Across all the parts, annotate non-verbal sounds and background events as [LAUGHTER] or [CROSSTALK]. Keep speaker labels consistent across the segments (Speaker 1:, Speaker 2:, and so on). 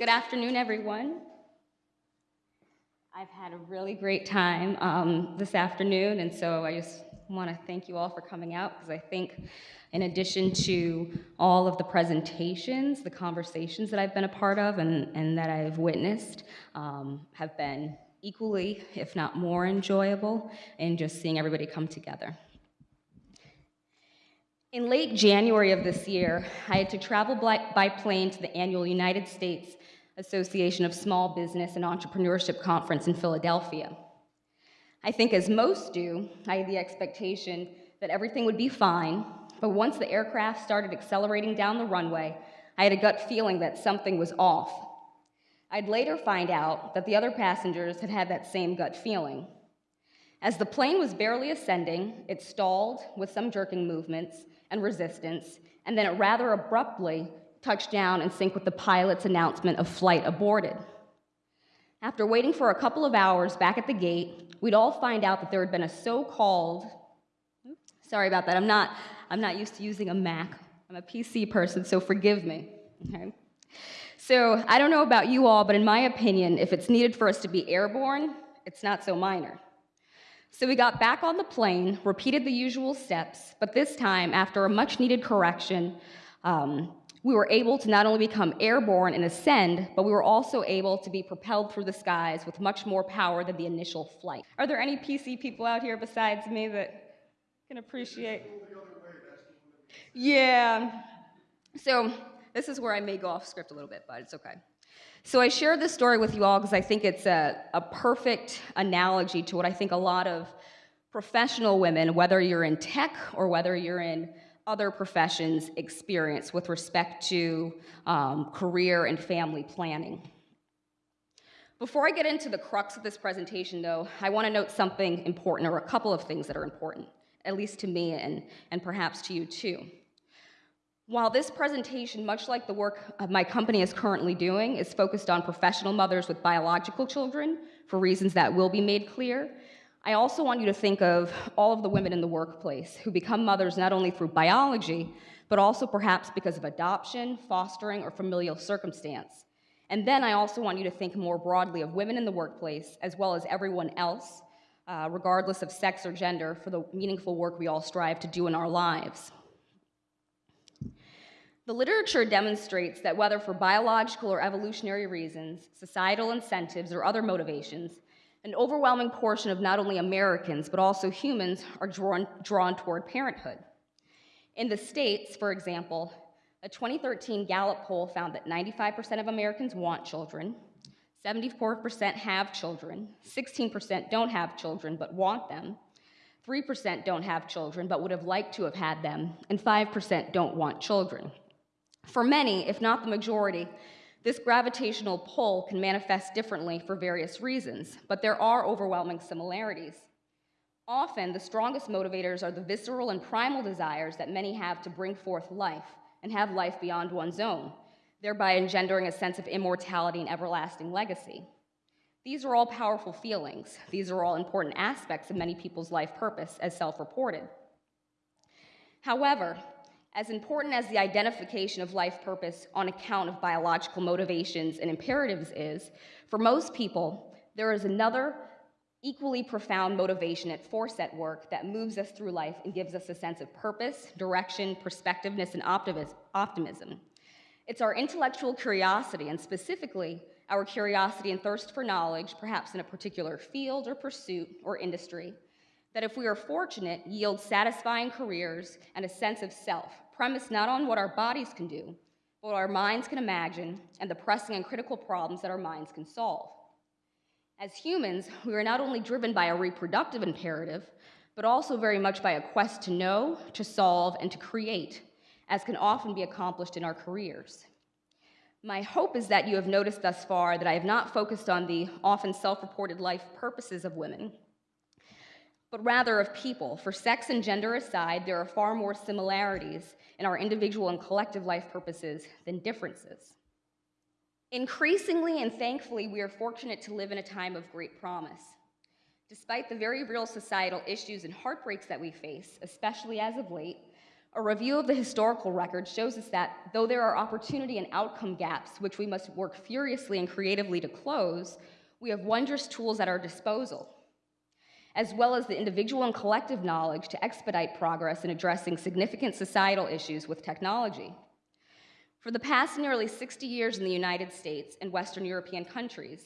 Speaker 1: Good afternoon, everyone. I've had a really great time um, this afternoon, and so I just want to thank you all for coming out because I think, in addition to all of the presentations, the conversations that I've been a part of and, and that I've witnessed um, have been equally, if not more, enjoyable, in just seeing everybody come together. In late January of this year, I had to travel by plane to the annual United States Association of Small Business and Entrepreneurship Conference in Philadelphia. I think, as most do, I had the expectation that everything would be fine, but once the aircraft started accelerating down the runway, I had a gut feeling that something was off. I'd later find out that the other passengers had had that same gut feeling. As the plane was barely ascending, it stalled with some jerking movements and resistance, and then it rather abruptly touched down and sync with the pilot's announcement of flight aborted. After waiting for a couple of hours back at the gate, we'd all find out that there had been a so-called, sorry about that, I'm not, I'm not used to using a Mac. I'm a PC person, so forgive me, okay? So I don't know about you all, but in my opinion, if it's needed for us to be airborne, it's not so minor. So we got back on the plane, repeated the usual steps, but this time, after a much needed correction, um, we were able to not only become airborne and ascend, but we were also able to be propelled through the skies with much more power than the initial flight. Are there any PC people out here besides me that can appreciate? Yeah. So this is where I may go off script a little bit, but it's okay. So I share this story with you all because I think it's a, a perfect analogy to what I think a lot of professional women, whether you're in tech or whether you're in other professions, experience with respect to um, career and family planning. Before I get into the crux of this presentation, though, I want to note something important, or a couple of things that are important, at least to me and, and perhaps to you too. While this presentation, much like the work my company is currently doing, is focused on professional mothers with biological children, for reasons that will be made clear, I also want you to think of all of the women in the workplace who become mothers not only through biology, but also perhaps because of adoption, fostering, or familial circumstance. And then I also want you to think more broadly of women in the workplace, as well as everyone else, uh, regardless of sex or gender, for the meaningful work we all strive to do in our lives. The literature demonstrates that whether for biological or evolutionary reasons, societal incentives, or other motivations, an overwhelming portion of not only Americans, but also humans are drawn, drawn toward parenthood. In the States, for example, a 2013 Gallup poll found that 95% of Americans want children, 74% have children, 16% don't have children but want them, 3% don't have children but would have liked to have had them, and 5% don't want children. For many, if not the majority, this gravitational pull can manifest differently for various reasons, but there are overwhelming similarities. Often, the strongest motivators are the visceral and primal desires that many have to bring forth life and have life beyond one's own, thereby engendering a sense of immortality and everlasting legacy. These are all powerful feelings. These are all important aspects of many people's life purpose, as self reported. However, as important as the identification of life purpose on account of biological motivations and imperatives is, for most people, there is another equally profound motivation at force at work that moves us through life and gives us a sense of purpose, direction, perspectiveness, and optimism. It's our intellectual curiosity, and specifically, our curiosity and thirst for knowledge, perhaps in a particular field or pursuit or industry, that if we are fortunate, yield satisfying careers and a sense of self, premised not on what our bodies can do, but what our minds can imagine and the pressing and critical problems that our minds can solve. As humans, we are not only driven by a reproductive imperative, but also very much by a quest to know, to solve, and to create, as can often be accomplished in our careers. My hope is that you have noticed thus far that I have not focused on the often self reported life purposes of women but rather of people. For sex and gender aside, there are far more similarities in our individual and collective life purposes than differences. Increasingly and thankfully, we are fortunate to live in a time of great promise. Despite the very real societal issues and heartbreaks that we face, especially as of late, A review of the historical record shows us that though there are opportunity and outcome gaps which we must work furiously and creatively to close, we have wondrous tools at our disposal, as well as the individual and collective knowledge to expedite progress in addressing significant societal issues with technology. For the past nearly 60 years in the United States and Western European countries,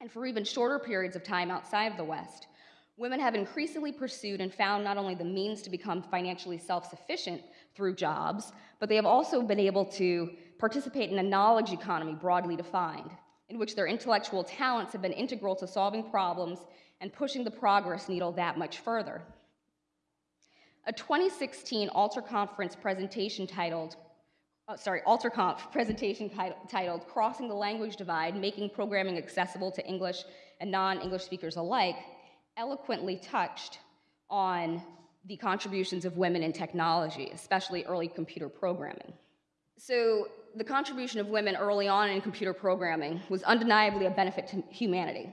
Speaker 1: and for even shorter periods of time outside of the West, women have increasingly pursued and found not only the means to become financially self sufficient through jobs, but they have also been able to participate in a knowledge economy broadly defined, in which their intellectual talents have been integral to solving problems and pushing the progress needle that much further. A 2016 Alter Conference presentation titled, uh, sorry, AlterConf [LAUGHS] presentation titled Crossing the Language Divide, Making Programming Accessible to English and Non-English Speakers Alike eloquently touched on the contributions of women in technology, especially early computer programming. So, the contribution of women early on in computer programming was undeniably a benefit to humanity.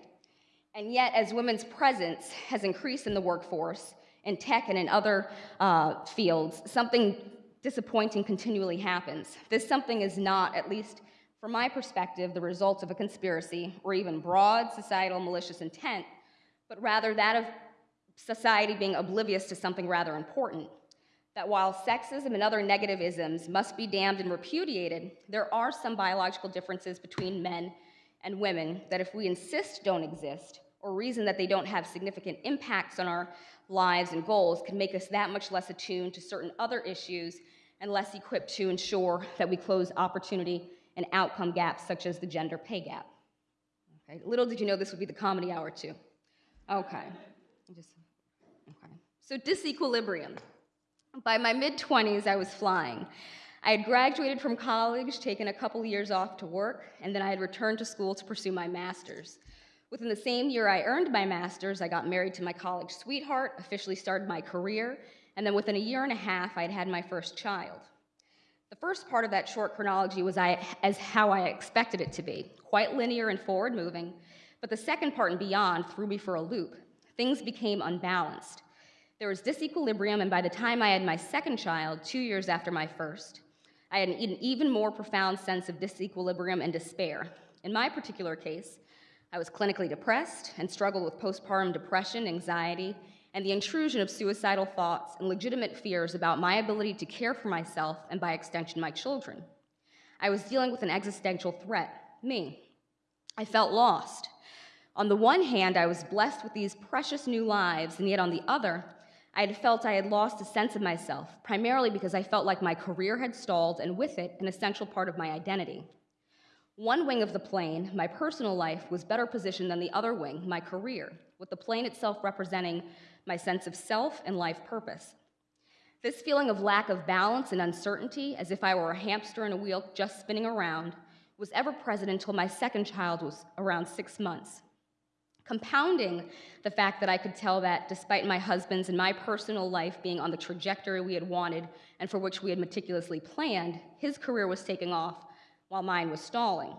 Speaker 1: And yet, as women's presence has increased in the workforce, in tech and in other uh, fields, something disappointing continually happens. This something is not, at least from my perspective, the result of a conspiracy or even broad societal malicious intent, but rather that of society being oblivious to something rather important. That while sexism and other negative isms must be damned and repudiated, there are some biological differences between men and women that, if we insist don't exist, or reason that they don't have significant impacts on our lives and goals, can make us that much less attuned to certain other issues and less equipped to ensure that we close opportunity and outcome gaps such as the gender pay gap. Okay. Little did you know this would be the comedy hour too. Okay. Just, okay. So disequilibrium. By my mid 20s, I was flying. I had graduated from college, taken a couple years off to work, and then I had returned to school to pursue my master's. Within the same year I earned my master's, I got married to my college sweetheart, officially started my career, and then within a year and a half, I had had my first child. The first part of that short chronology was I, as how I expected it to be, quite linear and forward moving, but the second part and beyond threw me for a loop. Things became unbalanced. There was disequilibrium, and by the time I had my second child, two years after my first, I had an even more profound sense of disequilibrium and despair. In my particular case, I was clinically depressed and struggled with postpartum depression, anxiety, and the intrusion of suicidal thoughts and legitimate fears about my ability to care for myself and, by extension, my children. I was dealing with an existential threat me. I felt lost. On the one hand, I was blessed with these precious new lives, and yet on the other, I had felt I had lost a sense of myself, primarily because I felt like my career had stalled, and with it, an essential part of my identity. One wing of the plane, my personal life, was better positioned than the other wing, my career, with the plane itself representing my sense of self and life purpose. This feeling of lack of balance and uncertainty, as if I were a hamster in a wheel just spinning around, was ever present until my second child was around six months compounding the fact that I could tell that despite my husband's and my personal life being on the trajectory we had wanted and for which we had meticulously planned, his career was taking off while mine was stalling.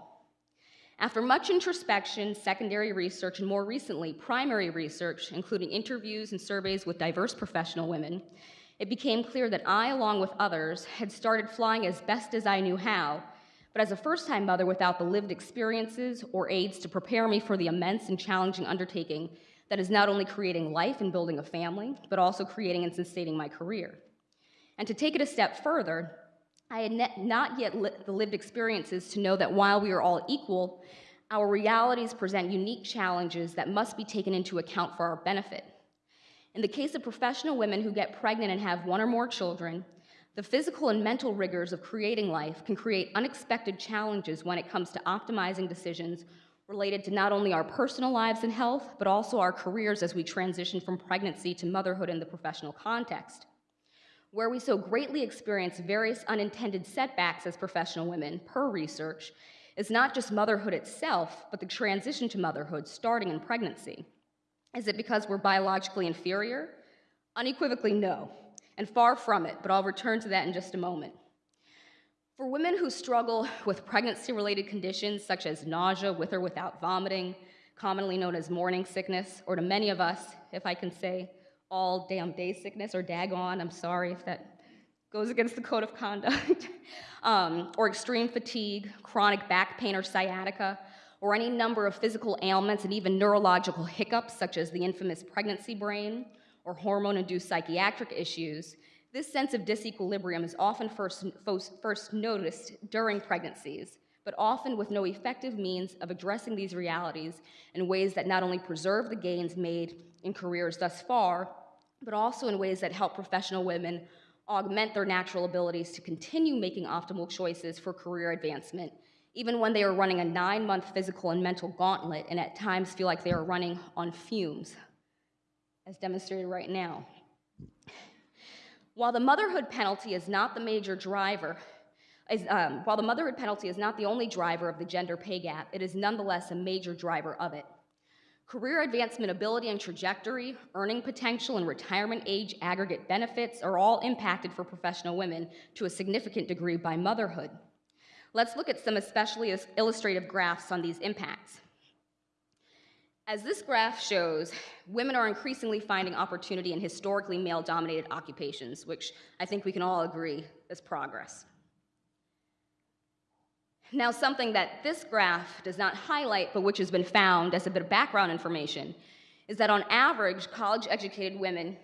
Speaker 1: After much introspection, secondary research, and more recently, primary research, including interviews and surveys with diverse professional women, it became clear that I, along with others, had started flying as best as I knew how but as a first time mother without the lived experiences or aids to prepare me for the immense and challenging undertaking that is not only creating life and building a family, but also creating and sustaining my career. And to take it a step further, I had not yet li the lived experiences to know that while we are all equal, our realities present unique challenges that must be taken into account for our benefit. In the case of professional women who get pregnant and have one or more children, the physical and mental rigors of creating life can create unexpected challenges when it comes to optimizing decisions related to not only our personal lives and health, but also our careers as we transition from pregnancy to motherhood in the professional context. Where we so greatly experience various unintended setbacks as professional women, per research, is not just motherhood itself, but the transition to motherhood starting in pregnancy. Is it because we're biologically inferior? Unequivocally, no and far from it, but I'll return to that in just a moment. For women who struggle with pregnancy related conditions such as nausea with or without vomiting, commonly known as morning sickness, or to many of us, if I can say all damn day sickness or daggone, I'm sorry if that goes against the code of conduct, [LAUGHS] um, or extreme fatigue, chronic back pain or sciatica, or any number of physical ailments and even neurological hiccups, such as the infamous pregnancy brain or hormone induced psychiatric issues, this sense of disequilibrium is often first, first noticed during pregnancies, but often with no effective means of addressing these realities in ways that not only preserve the gains made in careers thus far, but also in ways that help professional women augment their natural abilities to continue making optimal choices for career advancement even when they are running a nine month physical and mental gauntlet and at times feel like they are running on fumes, as demonstrated right now. While the motherhood penalty is not the major driver, is, um, while the motherhood penalty is not the only driver of the gender pay gap, it is nonetheless a major driver of it. Career advancement ability and trajectory, earning potential, and retirement age aggregate benefits are all impacted for professional women to a significant degree by motherhood. Let's look at some especially illustrative graphs on these impacts. As this graph shows, women are increasingly finding opportunity in historically male dominated occupations, which I think we can all agree is progress. Now, something that this graph does not highlight, but which has been found as a bit of background information, is that on average, college educated women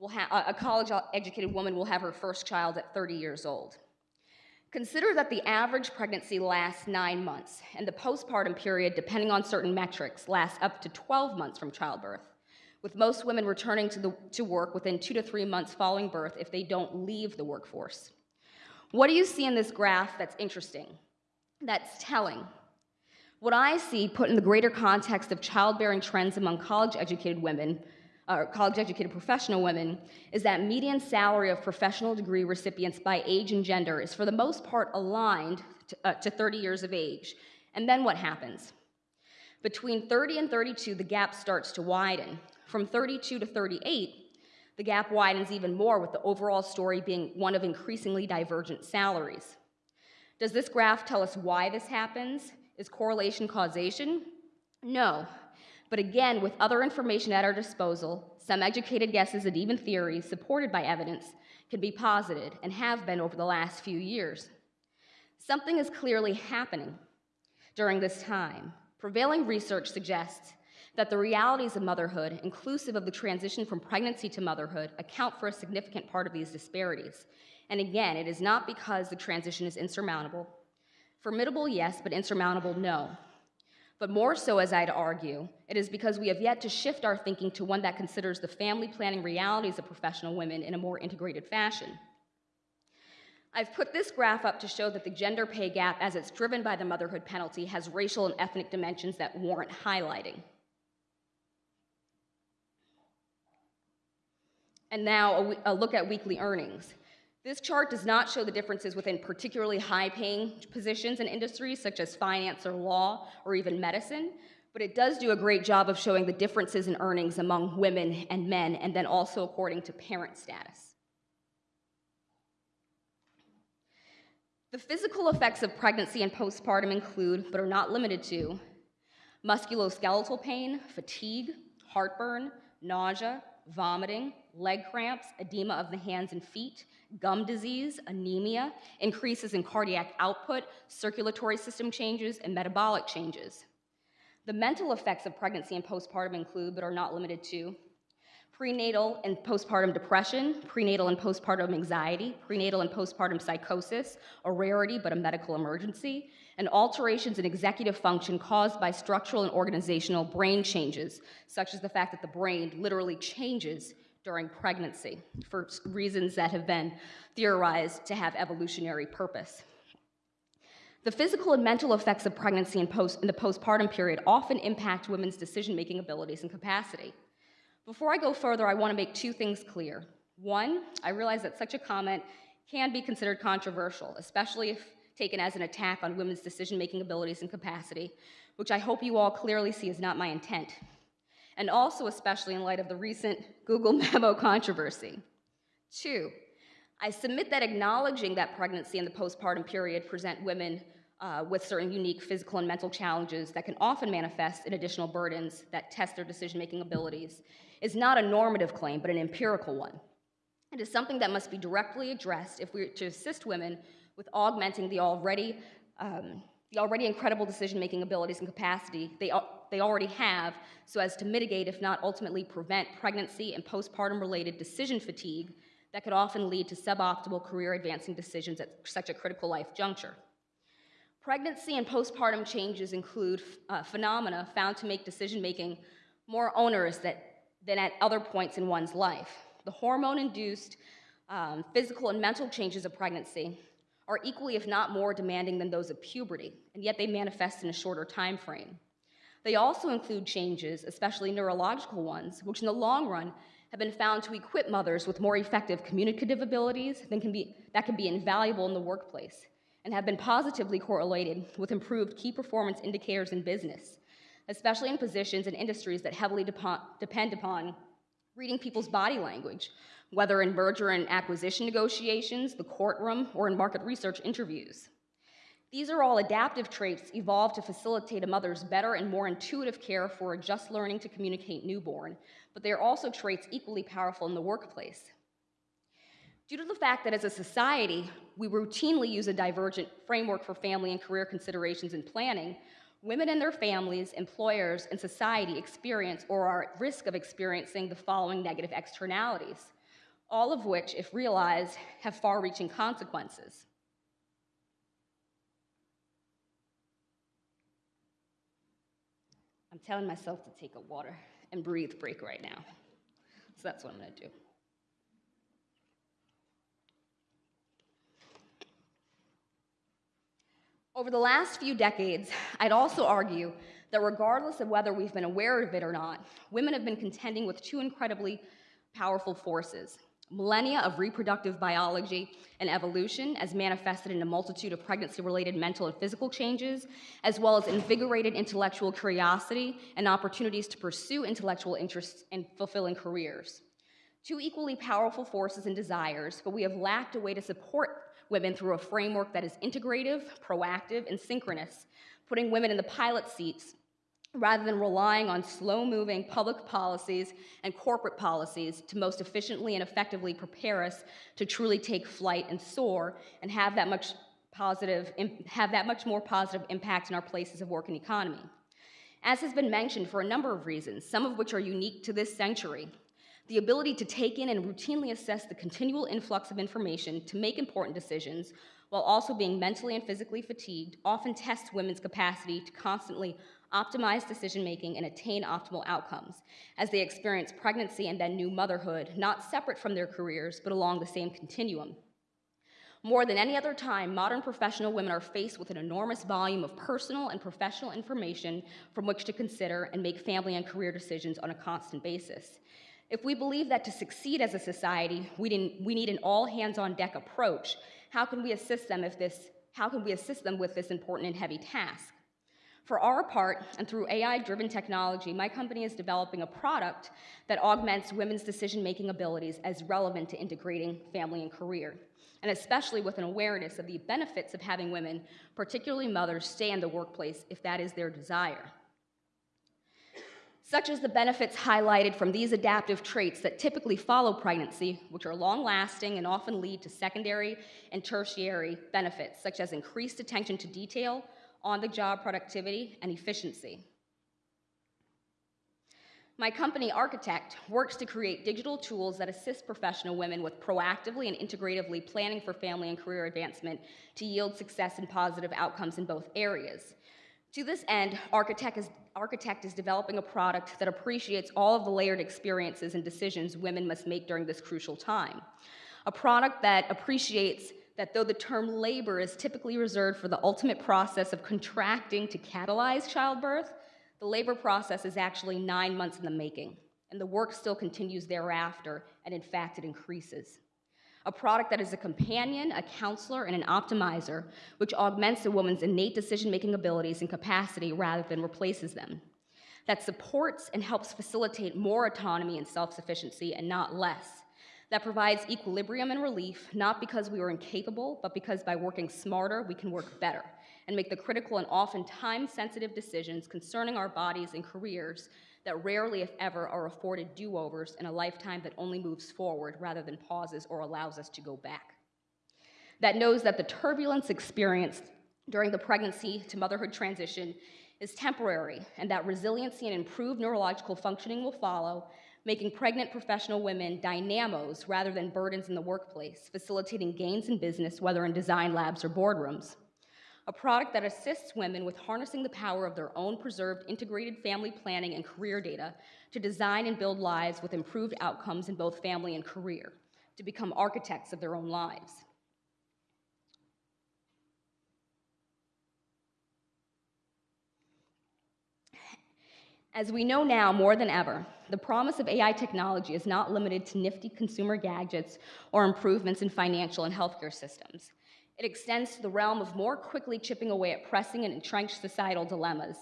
Speaker 1: will have, a college educated woman will have her first child at 30 years old. Consider that the average pregnancy lasts nine months, and the postpartum period, depending on certain metrics, lasts up to 12 months from childbirth, with most women returning to, the, to work within two to three months following birth if they don't leave the workforce. What do you see in this graph that's interesting, that's telling? What I see, put in the greater context of childbearing trends among college educated women, uh, college educated professional women is that median salary of professional degree recipients by age and gender is for the most part aligned to, uh, to 30 years of age. And then what happens? Between 30 and 32, the gap starts to widen. From 32 to 38, the gap widens even more, with the overall story being one of increasingly divergent salaries. Does this graph tell us why this happens? Is correlation causation? No, but again, with other information at our disposal, some educated guesses and even theories supported by evidence can be posited and have been over the last few years. Something is clearly happening during this time. Prevailing research suggests that the realities of motherhood, inclusive of the transition from pregnancy to motherhood, account for a significant part of these disparities. And again, it is not because the transition is insurmountable. Formidable, yes, but insurmountable, no. But more so, as I'd argue, it is because we have yet to shift our thinking to one that considers the family planning realities of professional women in a more integrated fashion. I've put this graph up to show that the gender pay gap, as it's driven by the motherhood penalty, has racial and ethnic dimensions that warrant highlighting. And now a, a look at weekly earnings. This chart does not show the differences within particularly high paying positions in industries such as finance or law or even medicine, but it does do a great job of showing the differences in earnings among women and men, and then also according to parent status. The physical effects of pregnancy and postpartum include, but are not limited to, musculoskeletal pain, fatigue, heartburn, nausea, vomiting, leg cramps, edema of the hands and feet, gum disease, anemia, increases in cardiac output, circulatory system changes, and metabolic changes. The mental effects of pregnancy and postpartum include, but are not limited to, prenatal and postpartum depression, prenatal and postpartum anxiety, prenatal and postpartum psychosis, a rarity but a medical emergency, and alterations in executive function caused by structural and organizational brain changes, such as the fact that the brain literally changes during pregnancy for reasons that have been theorized to have evolutionary purpose. The physical and mental effects of pregnancy in, post, in the postpartum period often impact women's decision making abilities and capacity. Before I go further, I want to make two things clear. One, I realize that such a comment can be considered controversial, especially if taken as an attack on women's decision making abilities and capacity, which I hope you all clearly see is not my intent and also especially in light of the recent Google [LAUGHS] memo controversy. Two, I submit that acknowledging that pregnancy and the postpartum period present women uh, with certain unique physical and mental challenges that can often manifest in additional burdens that test their decision making abilities is not a normative claim, but an empirical one. It is something that must be directly addressed if we are to assist women with augmenting the already, um, the already incredible decision-making abilities and capacity they, they already have so as to mitigate, if not ultimately prevent, pregnancy and postpartum-related decision fatigue that could often lead to suboptimal career advancing decisions at such a critical life juncture. Pregnancy and postpartum changes include uh, phenomena found to make decision making more onerous that, than at other points in one's life. The hormone induced um, physical and mental changes of pregnancy are equally, if not more, demanding than those of puberty, and yet they manifest in a shorter time frame. They also include changes, especially neurological ones, which in the long run have been found to equip mothers with more effective communicative abilities than can be, that can be invaluable in the workplace and have been positively correlated with improved key performance indicators in business, especially in positions and industries that heavily depend upon reading people's body language, whether in merger and acquisition negotiations, the courtroom, or in market research interviews. These are all adaptive traits evolved to facilitate a mother's better and more intuitive care for a just learning to communicate newborn, but they are also traits equally powerful in the workplace. Due to the fact that as a society, we routinely use a divergent framework for family and career considerations and planning, women and their families, employers, and society experience or are at risk of experiencing the following negative externalities, all of which, if realized, have far reaching consequences. I'm telling myself to take a water and breathe break right now. So that's what I'm to do. Over the last few decades, I'd also argue that regardless of whether we've been aware of it or not, women have been contending with two incredibly powerful forces millennia of reproductive biology and evolution, as manifested in a multitude of pregnancy related mental and physical changes, as well as invigorated intellectual curiosity and opportunities to pursue intellectual interests and fulfilling careers. Two equally powerful forces and desires, but we have lacked a way to support women through a framework that is integrative, proactive, and synchronous, putting women in the pilot seats rather than relying on slow moving public policies and corporate policies to most efficiently and effectively prepare us to truly take flight and soar and have that much positive have that much more positive impact in our places of work and economy. As has been mentioned for a number of reasons some of which are unique to this century the ability to take in and routinely assess the continual influx of information to make important decisions while also being mentally and physically fatigued often tests women's capacity to constantly optimize decision making, and attain optimal outcomes as they experience pregnancy and then new motherhood, not separate from their careers, but along the same continuum. More than any other time, modern professional women are faced with an enormous volume of personal and professional information from which to consider and make family and career decisions on a constant basis. If we believe that to succeed as a society, we, we need an all hands on deck approach, how can we assist them if this how can we assist them with this important and heavy task? For our part, and through AI-driven technology, my company is developing a product that augments women's decision-making abilities as relevant to integrating family and career, and especially with an awareness of the benefits of having women, particularly mothers, stay in the workplace if that is their desire. Such as the benefits highlighted from these adaptive traits that typically follow pregnancy, which are long-lasting and often lead to secondary and tertiary benefits, such as increased attention to detail, on-the-job productivity, and efficiency. My company, Architect, works to create digital tools that assist professional women with proactively and integratively planning for family and career advancement to yield success and positive outcomes in both areas. To this end, Architect is, Architect is developing a product that appreciates all of the layered experiences and decisions women must make during this crucial time. A product that appreciates that though the term labor is typically reserved for the ultimate process of contracting to catalyze childbirth, the labor process is actually nine months in the making, and the work still continues thereafter, and in fact, it increases. A product that is a companion, a counselor, and an optimizer, which augments a woman's innate decision making abilities and capacity rather than replaces them. That supports and helps facilitate more autonomy and self sufficiency and not less that provides equilibrium and relief, not because we are incapable, but because by working smarter, we can work better and make the critical and often time sensitive decisions concerning our bodies and careers that rarely, if ever, are afforded do overs in a lifetime that only moves forward rather than pauses or allows us to go back. That knows that the turbulence experienced during the pregnancy to motherhood transition is temporary and that resiliency and improved neurological functioning will follow, making pregnant professional women dynamos rather than burdens in the workplace, facilitating gains in business, whether in design labs or boardrooms. A product that assists women with harnessing the power of their own preserved integrated family planning and career data to design and build lives with improved outcomes in both family and career, to become architects of their own lives. As we know now more than ever, the promise of AI technology is not limited to nifty consumer gadgets or improvements in financial and healthcare systems. It extends to the realm of more quickly chipping away at pressing and entrenched societal dilemmas.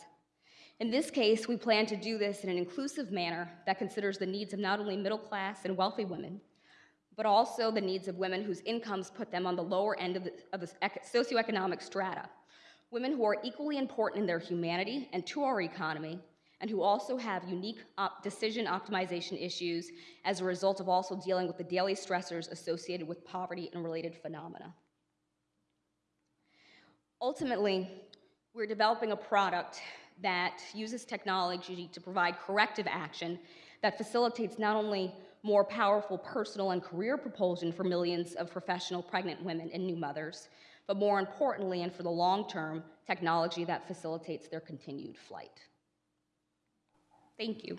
Speaker 1: In this case, we plan to do this in an inclusive manner that considers the needs of not only middle class and wealthy women, but also the needs of women whose incomes put them on the lower end of the, of the socioeconomic strata. Women who are equally important in their humanity and to our economy, and who also have unique op- decision optimization issues as a result of also dealing with the daily stressors associated with poverty and related phenomena. Ultimately, we're developing a product that uses technology to provide corrective action that facilitates not only more powerful personal and career propulsion for millions of professional pregnant women and new mothers, but more importantly and for the long term, technology that facilitates their continued flight. Thank you.